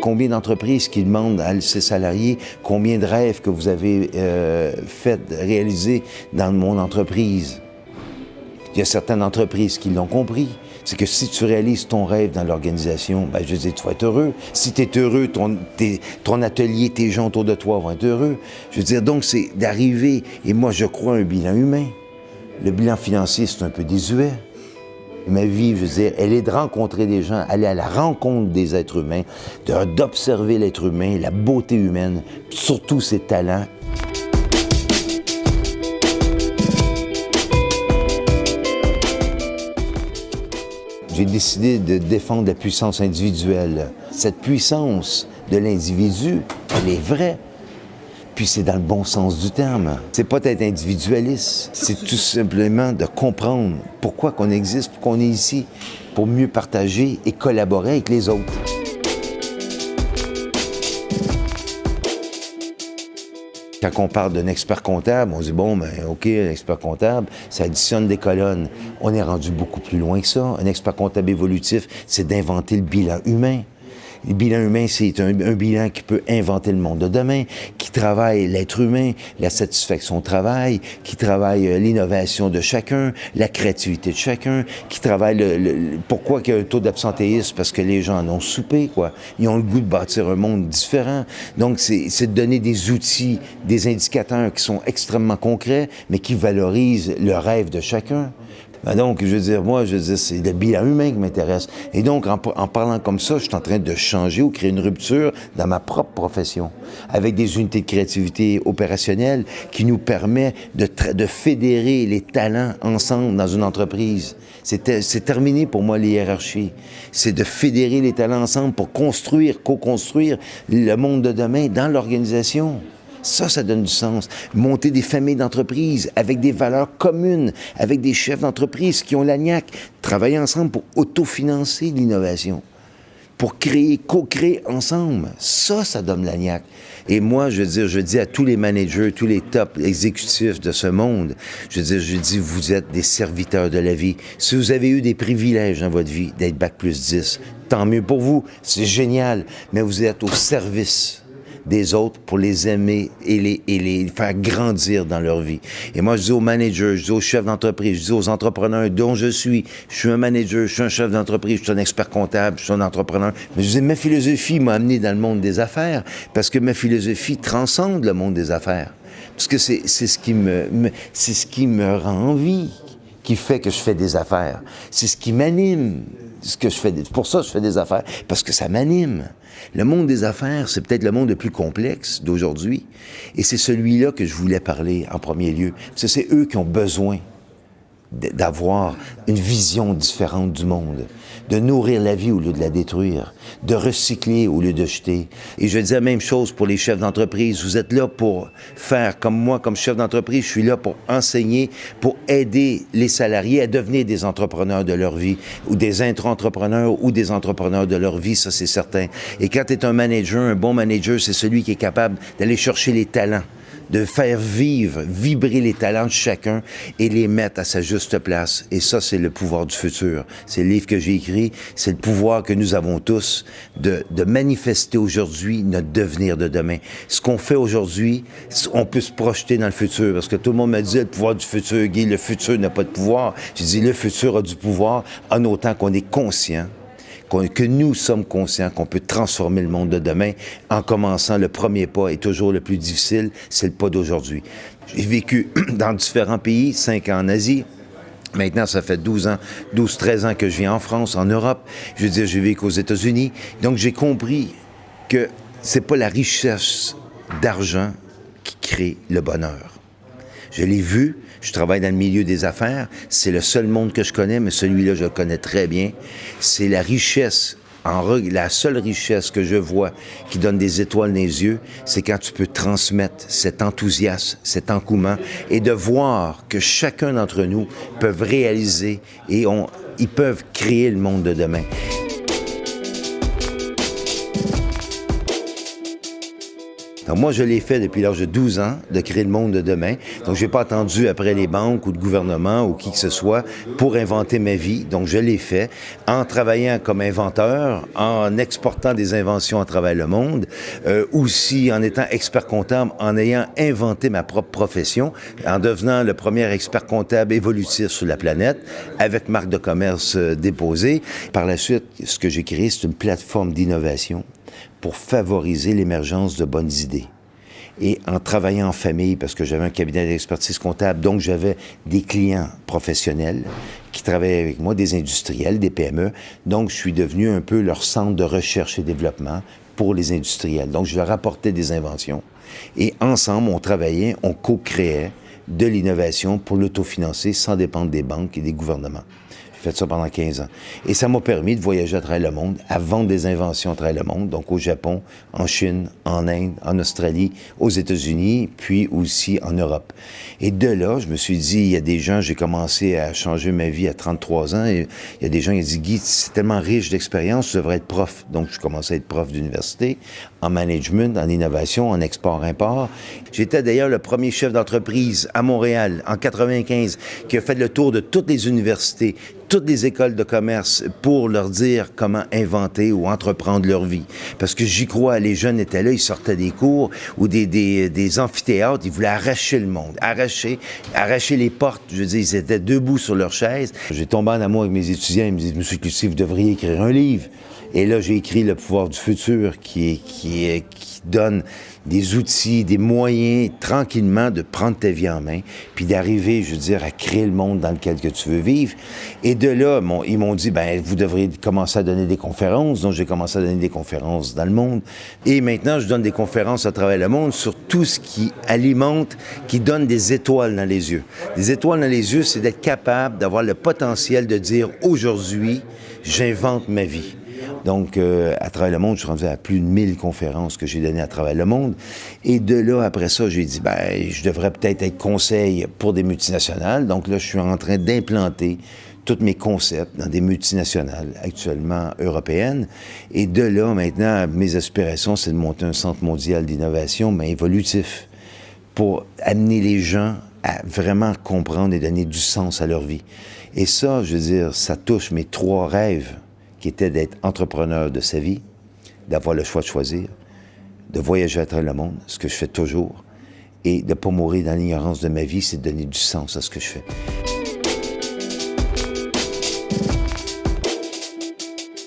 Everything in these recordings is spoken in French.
Combien d'entreprises qui demandent à ses salariés combien de rêves que vous avez euh, réaliser dans mon entreprise? Il y a certaines entreprises qui l'ont compris. C'est que si tu réalises ton rêve dans l'organisation, ben, je veux dire, tu vas être heureux. Si tu es heureux, ton, ton atelier, tes gens autour de toi vont être heureux. Je veux dire, donc, c'est d'arriver, et moi, je crois un bilan humain. Le bilan financier, c'est un peu désuet. Ma vie, je veux dire, elle est de rencontrer des gens, aller à la rencontre des êtres humains, d'observer l'être humain, la beauté humaine, surtout ses talents j'ai décidé de défendre la puissance individuelle. Cette puissance de l'individu, elle est vraie. Puis c'est dans le bon sens du terme. C'est pas d'être individualiste, c'est tout simplement de comprendre pourquoi qu'on existe, pourquoi on est ici, pour mieux partager et collaborer avec les autres. Quand on parle d'un expert comptable, on dit, bon, ben, OK, un expert comptable, ça additionne des colonnes. On est rendu beaucoup plus loin que ça. Un expert comptable évolutif, c'est d'inventer le bilan humain. Le bilan humain, c'est un, bilan qui peut inventer le monde de demain, qui travaille l'être humain, la satisfaction au travail, qui travaille euh, l'innovation de chacun, la créativité de chacun, qui travaille le, pourquoi il y a un taux d'absentéisme? Parce que les gens en ont soupé quoi. Ils ont le goût de bâtir un monde différent. Donc c'est de donner des outils, des indicateurs qui sont extrêmement concrets, mais qui valorisent le rêve de chacun. Ben donc, je veux dire, moi, je veux c'est le bilan humain qui m'intéresse. Et donc, en, parlant comme ça, je suis en train de changer ou créer une rupture dans ma propre profession, avec des unités de créativité opérationnelles qui nous permet de, de fédérer les talents ensemble dans une entreprise. C'est terminé pour moi, les hiérarchies. C'est de fédérer les talents ensemble pour construire, co-construire le monde de demain dans l'organisation. Ça, ça donne du sens. Monter des familles d'entreprises avec des valeurs communes, avec des chefs d'entreprise qui ont l'agnac. Travailler ensemble pour autofinancer l'innovation, pour créer, co-créer ensemble. Ça, ça donne l'agnac. Et moi, je veux dire, je dis à tous les managers, tous les top exécutifs de ce monde, je veux dire, je dis, vous êtes des serviteurs de la vie. Si vous avez eu des privilèges dans votre vie d'être bac plus 10, tant mieux pour vous. C'est génial. Mais vous êtes au service des autres pour les aimer et les, et les faire grandir dans leur vie. Et moi, je dis aux managers, je dis aux chefs d'entreprise, je dis aux entrepreneurs dont je suis, je suis un manager, je suis un chef d'entreprise, je suis un expert comptable, je suis un entrepreneur. Mais je dis, ma philosophie m'a amené dans le monde des affaires parce que ma philosophie transcende le monde des affaires. Parce que c'est ce qui me, c'est ce qui me rend envie qui fait que je fais des affaires. C'est ce qui m'anime, ce que je fais. Pour ça, je fais des affaires, parce que ça m'anime. Le monde des affaires, c'est peut-être le monde le plus complexe d'aujourd'hui, et c'est celui-là que je voulais parler en premier lieu. Parce que c'est eux qui ont besoin d'avoir une vision différente du monde, de nourrir la vie au lieu de la détruire, de recycler au lieu de jeter. Et je dis la même chose pour les chefs d'entreprise. Vous êtes là pour faire comme moi, comme chef d'entreprise, je suis là pour enseigner, pour aider les salariés à devenir des entrepreneurs de leur vie, ou des intra-entrepreneurs ou des entrepreneurs de leur vie, ça c'est certain. Et quand tu es un manager, un bon manager, c'est celui qui est capable d'aller chercher les talents de faire vivre, vibrer les talents de chacun et les mettre à sa juste place. Et ça, c'est le pouvoir du futur. C'est le livre que j'ai écrit, c'est le pouvoir que nous avons tous de, de manifester aujourd'hui notre devenir de demain. Ce qu'on fait aujourd'hui, on peut se projeter dans le futur, parce que tout le monde me dit le pouvoir du futur, Guy, le futur n'a pas de pouvoir. Je dis le futur a du pouvoir en autant qu'on est conscient que nous sommes conscients qu'on peut transformer le monde de demain en commençant le premier pas est toujours le plus difficile, c'est le pas d'aujourd'hui. J'ai vécu dans différents pays, cinq ans en Asie, Maintenant, ça fait 12 ans, 12, 13 ans que je vis en France, en Europe. Je veux dire, j'ai vécu aux États-Unis. Donc, j'ai compris que c'est pas la richesse d'argent qui crée le bonheur. Je l'ai vu, je travaille dans le milieu des affaires. C'est le seul monde que je connais, mais celui-là, je le connais très bien. C'est la richesse la seule richesse que je vois qui donne des étoiles dans les yeux, c'est quand tu peux transmettre cet enthousiasme, cet engouement et de voir que chacun d'entre nous peut réaliser et ils peuvent créer le monde de demain. Donc moi, je l'ai fait depuis l'âge de 12 ans, de créer le monde de demain. Donc j'ai pas attendu après les banques ou le gouvernement ou qui que ce soit pour inventer ma vie. Donc je l'ai fait en travaillant comme inventeur, en exportant des inventions à travers le monde, euh, aussi en étant expert comptable, en ayant inventé ma propre profession, en devenant le premier expert comptable évolutif sur la planète, avec marque de commerce euh, déposée. Par la suite, ce que j'ai créé, c'est une plateforme d'innovation pour favoriser l'émergence de bonnes idées. Et en travaillant en famille, parce que j'avais un cabinet d'expertise comptable, donc j'avais des clients professionnels qui travaillaient avec moi, des industriels, des PME. Donc, je suis devenu un peu leur centre de recherche et développement pour les industriels. Donc, je leur apportais des inventions. Et ensemble, on travaillait, on co-créait de l'innovation pour l'autofinancer sans dépendre des banques et des gouvernements. J'ai fait ça pendant 15 ans. Et ça m'a permis de voyager à travers le monde, à vendre des inventions à travers le monde, donc au Japon, en Chine, en Inde, en Australie, aux États-Unis, puis aussi en Europe. Et de là, je me suis dit, il y a des gens, j'ai commencé à changer ma vie à 33 ans, il y a des gens qui ont dit, Guy, c'est tellement riche d'expérience, tu devrais être prof. Donc, je commençais à être prof d'université, en management, en innovation, en export-import. J'étais d'ailleurs le premier chef d'entreprise à Montréal, en 95, qui a fait le tour de toutes les universités, toutes les écoles de commerce pour leur dire comment inventer ou entreprendre leur vie. Parce que j'y crois, les jeunes étaient là, ils sortaient des cours ou des, des, des amphithéâtres, ils voulaient arracher le monde, arracher, arracher les portes. Je veux dire, ils étaient debout sur leur chaise. J'ai tombé en amour avec mes étudiants, ils me disent, Monsieur Cloutier, vous devriez écrire un livre. Et là, j'ai écrit Le pouvoir du futur qui, qui, qui donne des outils, des moyens tranquillement de prendre ta vie en main, puis d'arriver, je veux dire, à créer le monde dans lequel que tu veux vivre. Et de là, ils m'ont dit, ben vous devriez commencer à donner des conférences. Donc, j'ai commencé à donner des conférences dans le monde. Et maintenant, je donne des conférences à travers le monde sur tout ce qui alimente, qui donne des étoiles dans les yeux. Des étoiles dans les yeux, c'est d'être capable d'avoir le potentiel de dire, aujourd'hui, j'invente ma vie. Donc, euh, à travers le monde, je suis rendu à plus de 1000 conférences que j'ai données à travers le monde. Et de là, après ça, j'ai dit, ben, je devrais peut-être être conseil pour des multinationales. Donc là, je suis en train d'implanter tous mes concepts dans des multinationales actuellement européennes. Et de là, maintenant, mes aspirations, c'est de monter un centre mondial d'innovation, mais évolutif, pour amener les gens à vraiment comprendre et donner du sens à leur vie. Et ça, je veux dire, ça touche mes trois rêves qui était d'être entrepreneur de sa vie, d'avoir le choix de choisir, de voyager à travers le monde, ce que je fais toujours, et de ne pas mourir dans l'ignorance de ma vie, c'est de donner du sens à ce que je fais.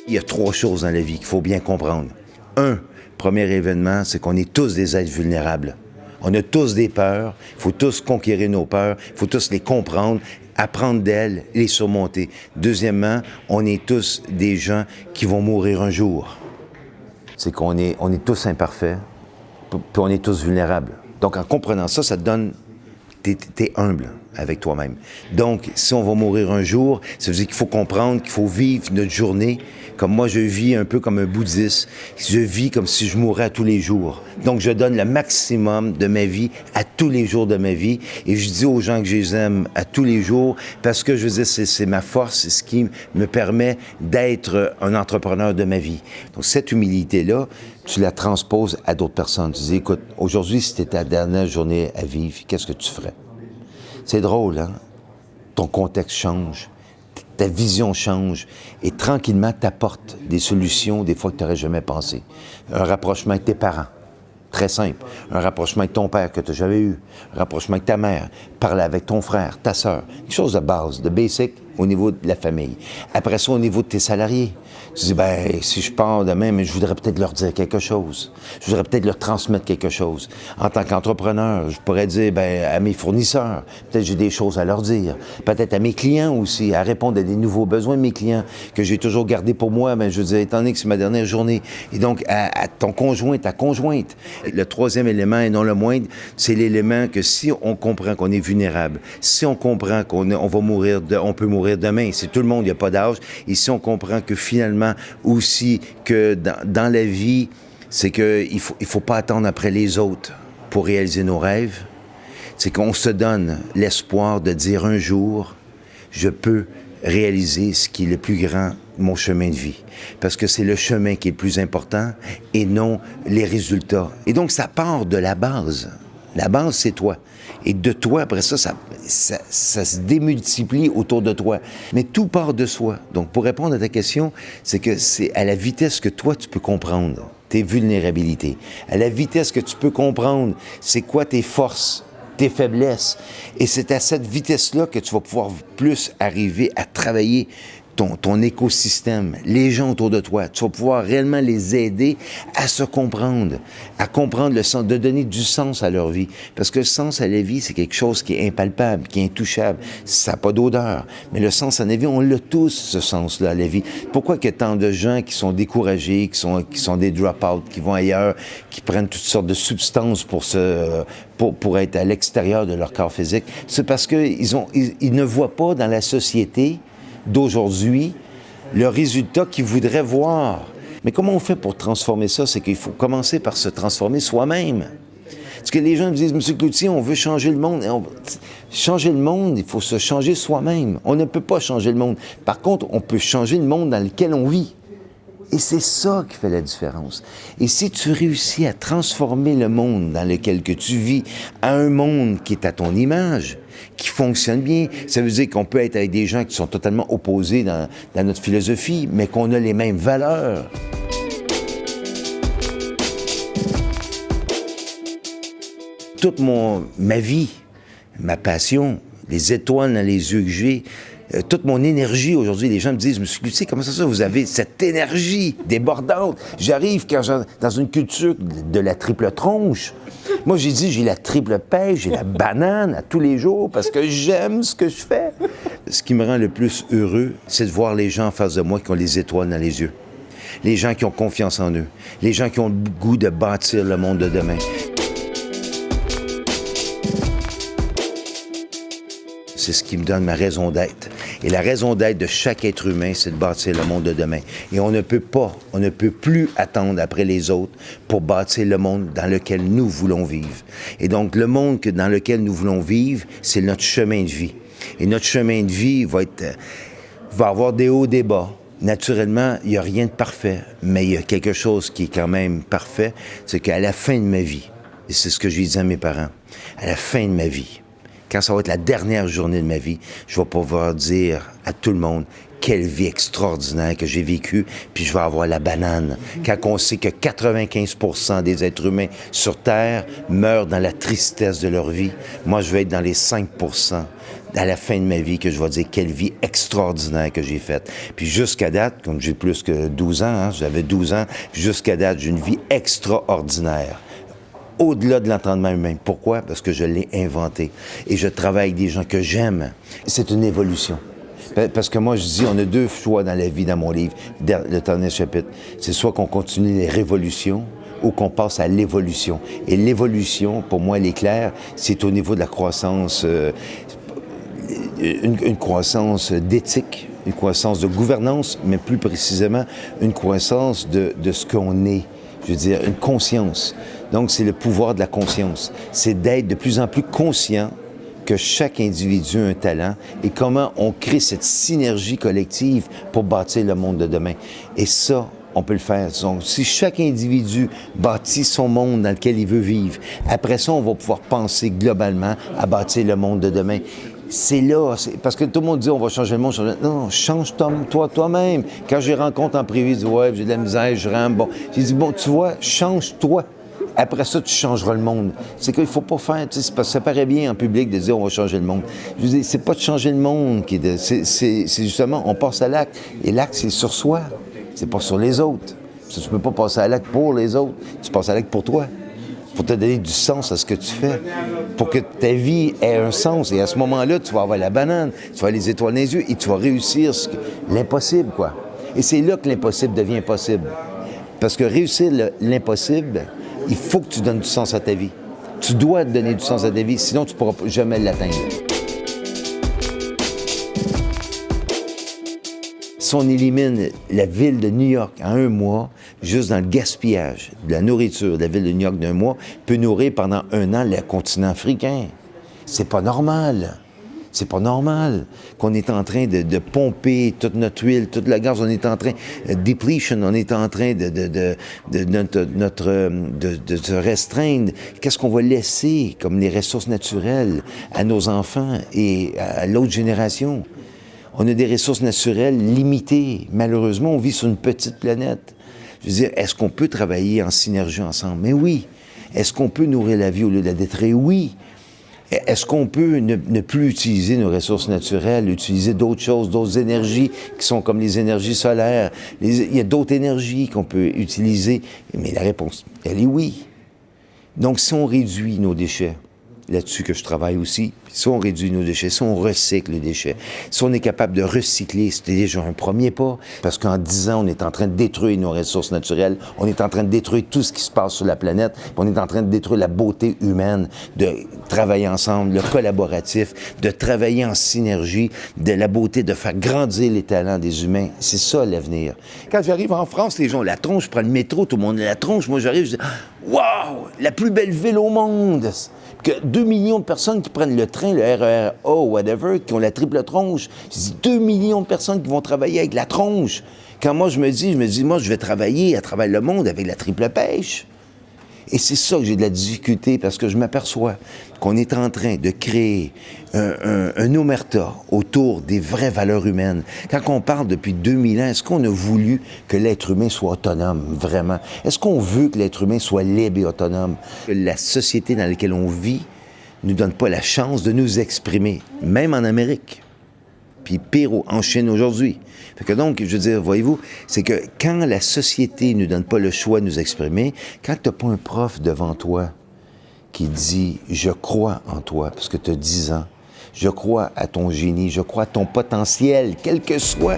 Il y a trois choses dans la vie qu'il faut bien comprendre. Un, premier événement, c'est qu'on est tous des êtres vulnérables. On a tous des peurs, il faut tous conquérir nos peurs, il faut tous les comprendre apprendre d'elles, les surmonter. Deuxièmement, on est tous des gens qui vont mourir un jour. C'est qu'on est, on est tous imparfaits, puis on est tous vulnérables. Donc, en comprenant ça, ça te donne... T'es es humble avec toi-même. Donc, si on va mourir un jour, ça veut dire qu'il faut comprendre qu'il faut vivre notre journée comme moi je vis un peu comme un bouddhiste. Je vis comme si je mourais à tous les jours. Donc je donne le maximum de ma vie à tous les jours de ma vie et je dis aux gens que je les aime à tous les jours parce que je veux dire c'est ma force, c'est ce qui me permet d'être un entrepreneur de ma vie. Donc cette humilité-là, tu la transposes à d'autres personnes. Tu dis, écoute, aujourd'hui, si c'était ta dernière journée à vivre, qu'est-ce que tu ferais? C'est drôle, hein? Ton contexte change ta vision change et tranquillement t'apporte des solutions des fois que tu n'aurais jamais pensé. Un rapprochement avec tes parents, très simple. Un rapprochement avec ton père que tu n'as jamais eu. Un rapprochement avec ta mère. Parler avec ton frère, ta soeur. Quelque chose de base, de basic au niveau de la famille. Après ça, au niveau de tes salariés. Tu dis, ben, si je pars demain, mais je voudrais peut-être leur dire quelque chose. Je voudrais peut-être leur transmettre quelque chose. En tant qu'entrepreneur, je pourrais dire, ben, à mes fournisseurs, peut-être j'ai des choses à leur dire. Peut-être à mes clients aussi, à répondre à des nouveaux besoins de mes clients que j'ai toujours gardés pour moi. Ben, je veux dire, étant donné que c'est ma dernière journée. Et donc, à, ton conjoint, ta conjointe. Le troisième élément, et non le moindre, c'est l'élément que si on comprend qu'on est vulnérable, si on comprend qu'on on va mourir, on peut mourir demain, c'est tout le monde, il n'y a pas d'âge, et si on comprend que finalement, aussi que dans, la vie, c'est qu'il ne faut, il faut pas attendre après les autres pour réaliser nos rêves. C'est qu'on se donne l'espoir de dire un jour, je peux réaliser ce qui est le plus grand mon chemin de vie. Parce que c'est le chemin qui est le plus important et non les résultats. Et donc, ça part de la base. La base, c'est toi. Et de toi, après ça ça, se démultiplie autour de toi. Mais tout part de soi. Donc, pour répondre à ta question, c'est que c'est à la vitesse que toi, tu peux comprendre tes vulnérabilités, à la vitesse que tu peux comprendre c'est quoi tes forces, tes faiblesses. Et c'est à cette vitesse-là que tu vas pouvoir plus arriver à travailler ton, écosystème, les gens autour de toi. Tu vas pouvoir réellement les aider à se comprendre, à comprendre le sens, de donner du sens à leur vie. Parce que le sens à la vie, c'est quelque chose qui est impalpable, qui est intouchable. Ça n'a pas d'odeur. Mais le sens à la vie, on l'a tous, ce sens-là à la vie. Pourquoi qu'il y a tant de gens qui sont découragés, qui sont, qui sont des drop-out, qui vont ailleurs, qui prennent toutes sortes de substances pour se, pour, pour être à l'extérieur de leur corps physique? C'est parce qu'ils ont, ils ne voient pas dans la société d'aujourd'hui le résultat qu'ils voudraient voir. Mais comment on fait pour transformer ça? C'est qu'il faut commencer par se transformer soi-même. Parce que les gens me disent, Monsieur Cloutier, on veut changer le monde. Changer le monde, il faut se changer soi-même. On ne peut pas changer le monde. Par contre, on peut changer le monde dans lequel on vit. Et c'est ça qui fait la différence. Et si tu réussis à transformer le monde dans lequel que tu vis à un monde qui est à ton image, qui fonctionne bien, ça veut dire qu'on peut être avec des gens qui sont totalement opposés dans, notre philosophie, mais qu'on a les mêmes valeurs. Toute ma vie, ma passion, les étoiles dans les yeux que j'ai, euh, toute mon énergie aujourd'hui. Les gens me disent, Monsieur Cloutier, comment ça, ça, vous avez cette énergie débordante? J'arrive quand dans une culture de la triple tronche. Moi, j'ai dit, j'ai la triple pêche, j'ai la banane à tous les jours parce que j'aime ce que je fais. Ce qui me rend le plus heureux, c'est de voir les gens en face de moi qui ont les étoiles dans les yeux. Les gens qui ont confiance en eux. Les gens qui ont le goût de bâtir le monde de demain. C'est ce qui me donne ma raison d'être. Et la raison d'être de chaque être humain, c'est de bâtir le monde de demain. Et on ne peut pas, on ne peut plus attendre après les autres pour bâtir le monde dans lequel nous voulons vivre. Et donc, le monde dans lequel nous voulons vivre, c'est notre chemin de vie. Et notre chemin de vie va être, va avoir des hauts, des bas. Naturellement, il n'y a rien de parfait, mais il y a quelque chose qui est quand même parfait, c'est qu'à la fin de ma vie, et c'est ce que je disais à mes parents, à la fin de ma vie, quand ça va être la dernière journée de ma vie, je vais pouvoir dire à tout le monde quelle vie extraordinaire que j'ai vécue, puis je vais avoir la banane. Quand on sait que 95% des êtres humains sur Terre meurent dans la tristesse de leur vie, moi, je vais être dans les 5% à la fin de ma vie que je vais dire quelle vie extraordinaire que j'ai faite. Puis jusqu'à date, comme j'ai plus que 12 ans, hein, j'avais 12 ans, jusqu'à date, j'ai une vie extraordinaire au-delà de l'entendement humain. Pourquoi? Parce que je l'ai inventé. Et je travaille avec des gens que j'aime. C'est une évolution. Parce que moi, je dis, on a deux choix dans la vie, dans mon livre, le dernier chapitre. C'est soit qu'on continue les révolutions ou qu'on passe à l'évolution. Et l'évolution, pour moi, elle est claire, c'est au niveau de la croissance, euh, une, croissance d'éthique, une croissance de gouvernance, mais plus précisément, une croissance de ce qu'on est. Je veux dire, une conscience. Donc, c'est le pouvoir de la conscience. C'est d'être de plus en plus conscient que chaque individu a un talent et comment on crée cette synergie collective pour bâtir le monde de demain. Et ça, on peut le faire. Donc, si chaque individu bâtit son monde dans lequel il veut vivre, après ça, on va pouvoir penser globalement à bâtir le monde de demain. C'est là, parce que tout le monde dit on va changer le monde. Non, change toi, toi-même. Quand j'ai rencontre en privé, je dis ouais, j'ai de la misère, je rentre. Bon, j'ai dit bon, tu vois, change-toi. Après ça, tu changeras le monde. C'est qu'il ne faut pas faire, tu sais, ça paraît bien en public de dire on va changer le monde. Je veux c'est pas de changer le monde qui est, c'est justement, on passe à l'acte. Et l'acte, c'est sur soi. C'est pas sur les autres. Tu ne peux pas passer à l'acte pour les autres. Tu passes à l'acte pour toi. Pour te donner du sens à ce que tu fais. Pour que ta vie ait un sens. Et à ce moment-là, tu vas avoir la banane, tu vas avoir les étoiles dans les yeux et tu vas réussir l'impossible, quoi. Et c'est là que l'impossible devient possible. Parce que réussir l'impossible, il faut que tu donnes du sens à ta vie. Tu dois donner du sens à ta vie, sinon tu ne pourras jamais l'atteindre. Si on élimine la ville de New York en un mois, juste dans le gaspillage de la nourriture, la ville de New York d'un mois peut nourrir pendant un an le continent africain. C'est pas normal. C'est pas normal qu'on est en train de, pomper toute notre huile, toute la gaz. On est en train de depletion. On est en train de, de, de notre, notre de, se restreindre. Qu'est-ce qu'on va laisser comme les ressources naturelles à nos enfants et à l'autre génération? On a des ressources naturelles limitées. Malheureusement, on vit sur une petite planète. Je veux dire, est-ce qu'on peut travailler en synergie ensemble? Mais oui. Est-ce qu'on peut nourrir la vie au lieu de la détruire? Oui. Est-ce qu'on peut ne, plus utiliser nos ressources naturelles, utiliser d'autres choses, d'autres énergies qui sont comme les énergies solaires? il y a d'autres énergies qu'on peut utiliser. Mais la réponse, elle est oui. Donc, si on réduit nos déchets, là-dessus que je travaille aussi. Si on réduit nos déchets, si on recycle les déchets, si on est capable de recycler, c'est déjà un premier pas. Parce qu'en 10 ans, on est en train de détruire nos ressources naturelles, on est en train de détruire tout ce qui se passe sur la planète, on est en train de détruire la beauté humaine, de travailler ensemble, le collaboratif, de travailler en synergie, de la beauté, de faire grandir les talents des humains. C'est ça l'avenir. Quand j'arrive en France, les gens la tronche, je prends le métro, tout le monde a la tronche. Moi, j'arrive, je dis Waouh, la plus belle ville au monde! Que 2 millions de personnes qui prennent le train, le RER A, whatever, qui ont la triple tronche. C'est 2 millions de personnes qui vont travailler avec la tronche. Quand moi, je me dis, je me dis, moi, je vais travailler à travers le monde avec la triple pêche. Et c'est ça que j'ai de la difficulté, parce que je m'aperçois qu'on est en train de créer un, omerta autour des vraies valeurs humaines. Quand on parle depuis 2000 ans, est-ce qu'on a voulu que l'être humain soit autonome, vraiment? Est-ce qu'on veut que l'être humain soit libre et autonome? La société dans laquelle on vit ne nous donne pas la chance de nous exprimer, même en Amérique puis pire en Chine aujourd'hui. Fait que donc, je veux dire, voyez-vous, c'est que quand la société ne nous donne pas le choix de nous exprimer, quand tu n'as pas un prof devant toi qui dit « je crois en toi » parce que tu as 10 ans, je crois à ton génie, je crois à ton potentiel, quel que soit.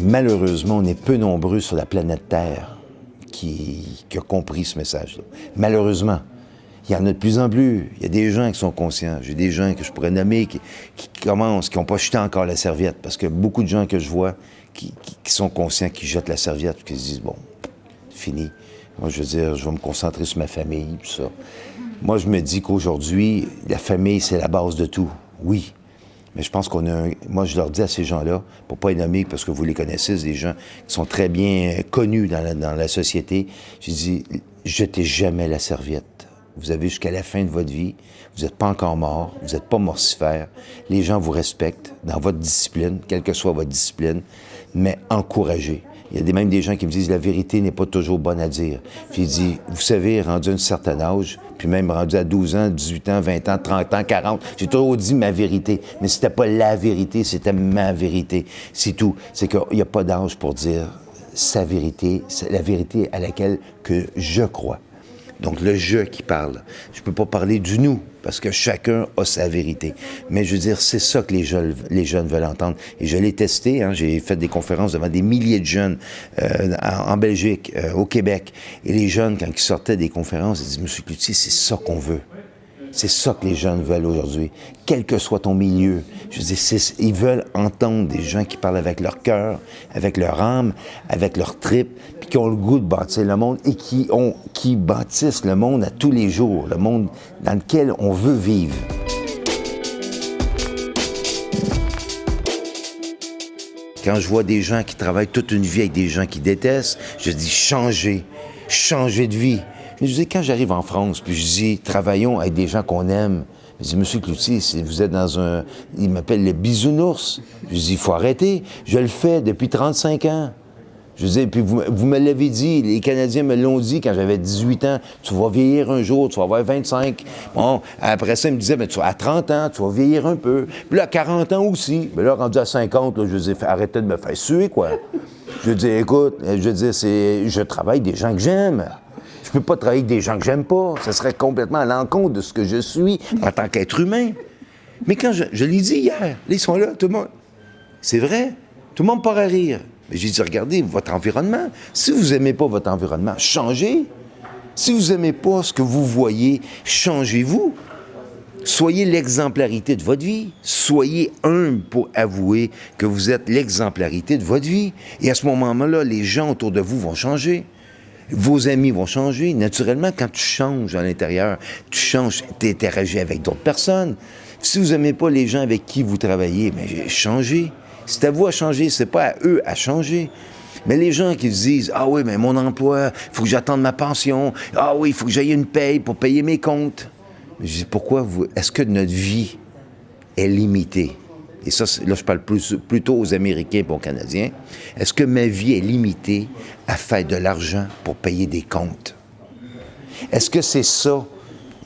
Malheureusement, on est peu nombreux sur la planète Terre qui, qui a compris ce message-là. Malheureusement il y en a de plus en plus. Il y a des gens qui sont conscients. J'ai des gens que je pourrais nommer qui, commencent, qui n'ont pas jeté encore la serviette. Parce que beaucoup de gens que je vois qui, sont conscients, qui jettent la serviette, qui se disent, bon, fini. Moi, je veux dire, je vais me concentrer sur ma famille, tout ça. Moi, je me dis qu'aujourd'hui, la famille, c'est la base de tout. Oui. Mais je pense qu'on a un... Moi, je leur dis à ces gens-là, pour pas les nommer, parce que vous les connaissez, c'est des gens qui sont très bien connus dans la, dans la société. Je dis, jetez jamais la serviette. Vous avez jusqu'à la fin de votre vie. Vous n'êtes pas encore mort. Vous n'êtes pas morcifère. Les gens vous respectent dans votre discipline, quelle que soit votre discipline, mais encouragez. Il y a même des gens qui me disent la vérité n'est pas toujours bonne à dire. Puis il dit, vous savez, rendu à un certain âge, puis même rendu à 12 ans, 18 ans, 20 ans, 30 ans, 40, j'ai toujours dit ma vérité. Mais c'était pas la vérité, c'était ma vérité. C'est tout. C'est qu'il n'y a pas d'âge pour dire sa vérité, la vérité à laquelle que je crois. Donc, le je qui parle. Je ne peux pas parler du nous, parce que chacun a sa vérité. Mais je veux dire, c'est ça que les jeunes, les jeunes veulent entendre. Et je l'ai testé, hein, j'ai fait des conférences devant des milliers de jeunes euh, en, Belgique, euh, au Québec. Et les jeunes, quand ils sortaient des conférences, ils disaient, Monsieur Cloutier, c'est ça qu'on veut. C'est ça que les jeunes veulent aujourd'hui, quel que soit ton milieu. Je veux dire, ils veulent entendre des gens qui parlent avec leur cœur, avec leur âme, avec leur trip, qui ont le goût de bâtir le monde et qui, ont, bâtissent le monde à tous les jours, le monde dans lequel on veut vivre. Quand je vois des gens qui travaillent toute une vie avec des gens qui détestent, je dis changez, changez de vie. Je dis, quand j'arrive en France, puis je dis, travaillons avec des gens qu'on aime. Je dis, Monsieur Cloutier, vous êtes dans un... Il m'appelle le bisounours. Je dis, il faut arrêter. Je le fais depuis 35 ans. Je dis, puis vous, vous me l'avez dit, les Canadiens me l'ont dit quand j'avais 18 ans, tu vas vieillir un jour, tu vas avoir 25. Bon, après ça, ils me disaient, mais tu à 30 ans, tu vas vieillir un peu. Puis là, à 40 ans aussi. Mais là, rendu à 50, là, je dis, arrêtez de me faire suer, quoi. Je dis, écoute, je dis, c'est, je travaille des gens que j'aime. Je peux pas travailler des gens que j'aime pas. Ce serait complètement à l'encontre de ce que je suis en tant qu'être humain. Mais quand je, je l'ai dit hier, ils sont là, tout le monde. C'est vrai, tout le monde part à rire. J'ai dit, regardez votre environnement. Si vous n'aimez pas votre environnement, changez. Si vous n'aimez pas ce que vous voyez, changez-vous. Soyez l'exemplarité de votre vie. Soyez humble pour avouer que vous êtes l'exemplarité de votre vie. Et à ce moment-là, les gens autour de vous vont changer. Vos amis vont changer. Naturellement, quand tu changes à l'intérieur, tu changes, tu interagis avec d'autres personnes. Si vous n'aimez pas les gens avec qui vous travaillez, mais changez. C'est à vous à changer, c'est pas à eux à changer. Mais les gens qui se disent Ah oui, mais mon emploi, il faut que j'attende ma pension. Ah oui, il faut que j'aille une paye pour payer mes comptes. je dis Pourquoi vous. Est-ce que notre vie est limitée? Et ça, là, je parle plutôt aux Américains et aux Canadiens. Est-ce que ma vie est limitée à faire de l'argent pour payer des comptes? Est-ce que c'est ça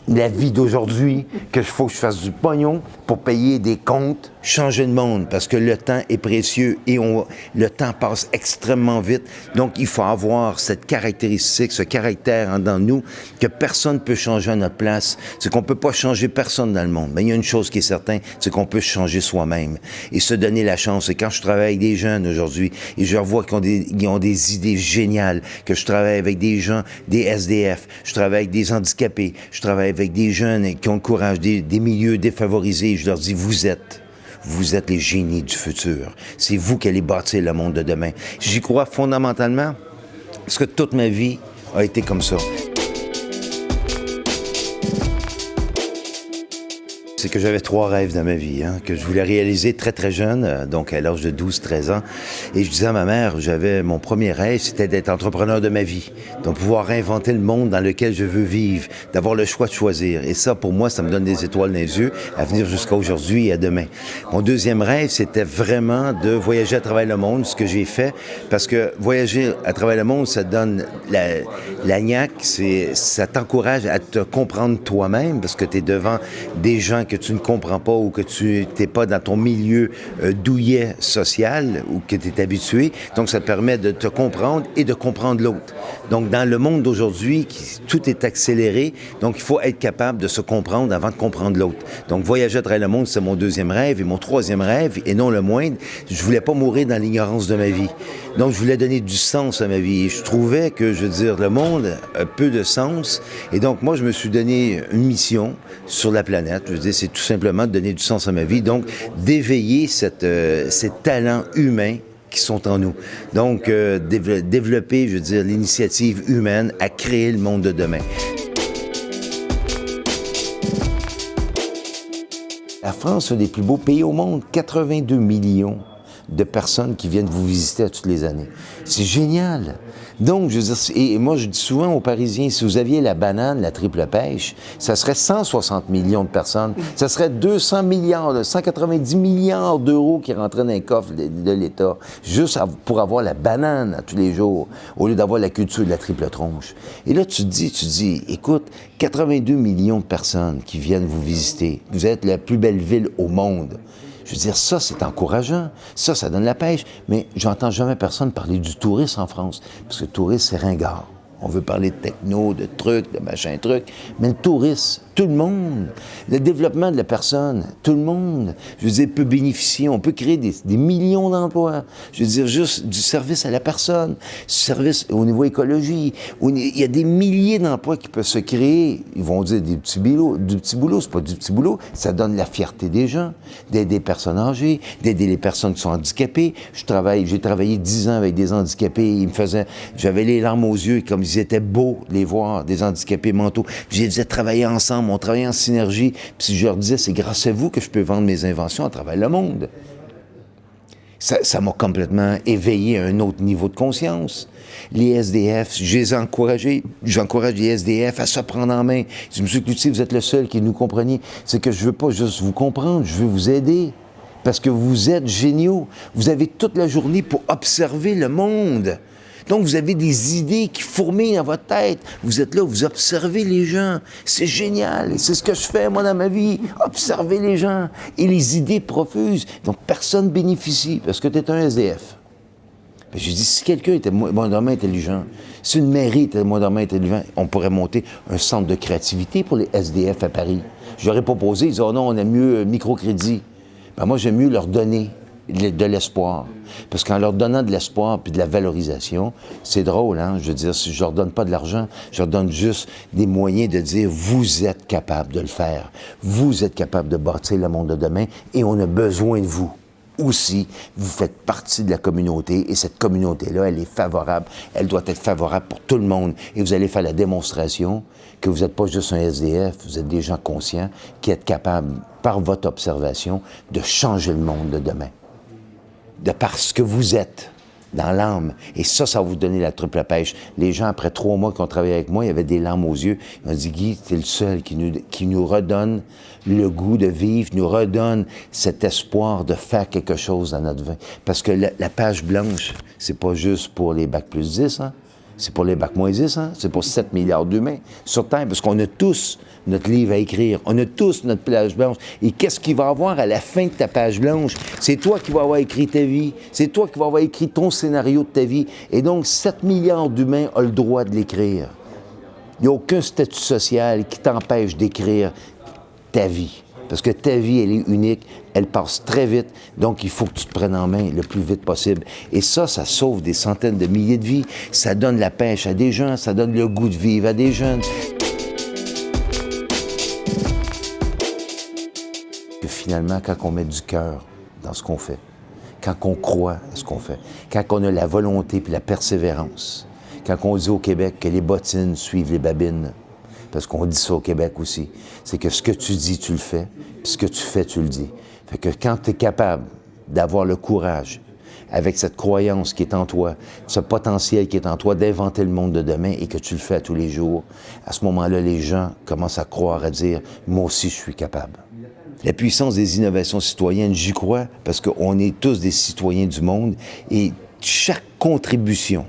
la vie d'aujourd'hui, que faut que je fasse du pognon? Pour payer des comptes, changer le monde, parce que le temps est précieux et on, le temps passe extrêmement vite. Donc, il faut avoir cette caractéristique, ce caractère en dans nous, que personne ne peut changer à notre place. C'est qu'on peut pas changer personne dans le monde. Mais il y a une chose qui est certaine, c'est qu'on peut changer soi-même et se donner la chance. Et quand je travaille avec des jeunes aujourd'hui, et je vois qu'ils ont des, ils ont des idées géniales, que je travaille avec des gens, des SDF, je travaille avec des handicapés, je travaille avec des jeunes qui ont le courage, des milieux défavorisés, je leur dis, vous êtes vous êtes les génies du futur. C'est vous qui allez bâtir le monde de demain. J'y crois fondamentalement parce que toute ma vie a été comme ça. C'est que j'avais trois rêves dans ma vie, hein, que je voulais réaliser très, très jeune, euh, donc à l'âge de 12-13 ans. Et je disais à ma mère, j'avais mon premier rêve, c'était d'être entrepreneur de ma vie, de pouvoir inventer le monde dans lequel je veux vivre, d'avoir le choix de choisir. Et ça, pour moi, ça me donne des étoiles dans les yeux à venir jusqu'à aujourd'hui et à demain. Mon deuxième rêve, c'était vraiment de voyager à travers le monde, ce que j'ai fait, parce que voyager à travers le monde, ça donne la, la c'est, ça t'encourage à te comprendre toi-même, parce que tu es devant des gens que tu ne comprends pas ou que tu n'es pas dans ton milieu euh, douillet social ou que tu es habitué. Donc, ça te permet de te comprendre et de comprendre l'autre. Donc, dans le monde d'aujourd'hui, tout est accéléré. Donc, il faut être capable de se comprendre avant de comprendre l'autre. Donc, voyager à travers le monde, c'est mon deuxième rêve. Et mon troisième rêve, et non le moindre, je voulais pas mourir dans l'ignorance de ma vie. Donc, je voulais donner du sens à ma vie. Je trouvais que, je veux dire, le monde a peu de sens. Et donc, moi, je me suis donné une mission sur la planète. Je veux dire, c'est tout simplement de donner du sens à ma vie. Donc, d'éveiller euh, ces talents humains qui sont en nous. Donc, euh, développer, je veux dire, l'initiative humaine à créer le monde de demain. La France est un des plus beaux pays au monde, 82 millions de personnes qui viennent vous visiter toutes les années. C'est génial. Donc, je veux dire, et moi, je dis souvent aux Parisiens, si vous aviez la banane, la triple pêche, ça serait 160 millions de personnes. Ça serait 200 milliards, 190 milliards d'euros qui rentreraient dans les coffres de, l'État, juste pour avoir la banane à tous les jours, au lieu d'avoir la culture de la triple tronche. Et là, tu te dis, tu te dis, écoute, 82 millions de personnes qui viennent vous visiter. Vous êtes la plus belle ville au monde. Je veux dire, ça, c'est encourageant. Ça, ça donne la pêche. Mais j'entends jamais personne parler du tourisme en France. Parce que le tourisme, c'est ringard. On veut parler de techno, de trucs, de machin trucs. Mais le tourisme, tout le monde. Le développement de la personne, tout le monde, je veux dire, peut bénéficier. On peut créer des, millions d'emplois. Je veux dire, juste du service à la personne, du service au niveau écologie. il y a des milliers d'emplois qui peuvent se créer. Ils vont dire des petits boulots. Du petit boulot, c'est pas du petit boulot. Ça donne la fierté des gens, d'aider les personnes âgées, d'aider les personnes qui sont handicapées. Je travaille, j'ai travaillé dix ans avec des handicapés. Ils me faisaient, j'avais les larmes aux yeux, comme ils étaient beaux, les voir, des handicapés mentaux. J'ai dit travailler ensemble on travaillait en synergie. Puis je leur disais, c'est grâce à vous que je peux vendre mes inventions à travers le monde. Ça m'a complètement éveillé à un autre niveau de conscience. Les SDF, je les ai j'encourage les SDF à se prendre en main. Je Monsieur Cloutier, vous êtes le seul qui nous compreniez. C'est que je veux pas juste vous comprendre, je veux vous aider. Parce que vous êtes géniaux. Vous avez toute la journée pour observer le monde. Donc, vous avez des idées qui fourmillent dans votre tête. Vous êtes là, vous observez les gens. C'est génial. C'est ce que je fais, moi, dans ma vie. Observer les gens. Et les idées profusent. Donc, personne bénéficie parce que tu es un SDF. Ben, j'ai dit, si quelqu'un était moins intelligent, si une mairie était moins intelligent, on pourrait monter un centre de créativité pour les SDF à Paris. J'aurais proposé, ils disaient, oh non, on aime mieux microcrédit. Ben, moi, j'aime mieux leur donner de l'espoir. Parce qu'en leur donnant de l'espoir puis de la valorisation, c'est drôle, hein? Je veux dire, si je leur donne pas de l'argent, je leur donne juste des moyens de dire vous êtes capable de le faire. Vous êtes capable de bâtir le monde de demain et on a besoin de vous. aussi, vous faites partie de la communauté et cette communauté-là, elle est favorable. Elle doit être favorable pour tout le monde. Et vous allez faire la démonstration que vous n'êtes pas juste un SDF, vous êtes des gens conscients qui êtes capables, par votre observation, de changer le monde de demain. De parce que vous êtes dans l'âme. Et ça, ça va vous donner la triple pêche. Les gens, après trois mois qu'on travaillait avec moi, il y avait des larmes aux yeux. Ils m'ont dit, Guy, es le seul qui nous, qui nous redonne le goût de vivre, nous redonne cet espoir de faire quelque chose dans notre vie. Parce que la, la page blanche, c'est pas juste pour les bacs plus 10, hein? c'est pour les bacs moins 10, hein? c'est pour 7 milliards d'humains sur Terre, parce qu'on a tous notre livre à écrire, on a tous notre page blanche. Et qu'est-ce qu'il va avoir à la fin de ta page blanche? C'est toi qui vas avoir écrit ta vie, c'est toi qui vas avoir écrit ton scénario de ta vie. Et donc, 7 milliards d'humains ont le droit de l'écrire. Il n'y a aucun statut social qui t'empêche d'écrire ta vie. Parce que ta vie, elle est unique, elle passe très vite, donc il faut que tu te prennes en main le plus vite possible. Et ça, ça sauve des centaines de milliers de vies, ça donne la pêche à des gens, ça donne le goût de vivre à des jeunes. Finalement, quand on met du cœur dans ce qu'on fait, quand on croit à ce qu'on fait, quand on a la volonté puis la persévérance, quand on dit au Québec que les bottines suivent les babines, parce qu'on dit ça au Québec aussi, c'est que ce que tu dis, tu le fais, puis ce que tu fais, tu le dis. Fait que quand tu es capable d'avoir le courage, avec cette croyance qui est en toi, ce potentiel qui est en toi d'inventer le monde de demain et que tu le fais tous les jours, à ce moment-là, les gens commencent à croire, à dire, moi aussi, je suis capable. La puissance des innovations citoyennes, j'y crois, parce qu'on est tous des citoyens du monde et chaque contribution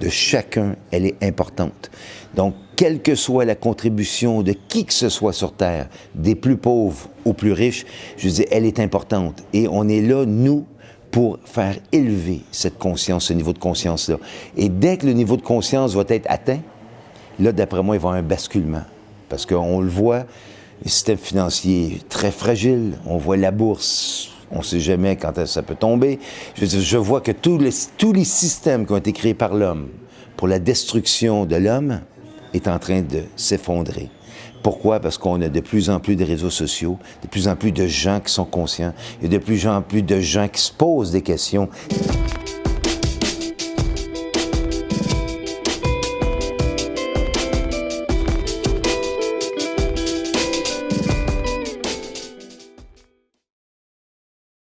de chacun, elle est importante. Donc, quelle que soit la contribution de qui que ce soit sur Terre, des plus pauvres aux plus riches, je dis, elle est importante. Et on est là, nous, pour faire élever cette conscience, ce niveau de conscience-là. Et dès que le niveau de conscience va être atteint, là, d'après moi, il va y avoir un basculement. Parce qu'on le voit, le système financier très fragile. On voit la bourse, on ne sait jamais quand ça peut tomber. Je, je vois que tous les, tous les systèmes qui ont été créés par l'homme pour la destruction de l'homme est en train de s'effondrer. Pourquoi? Parce qu'on a de plus en plus de réseaux sociaux, de plus en plus de gens qui sont conscients, et de plus en plus de gens qui se posent des questions.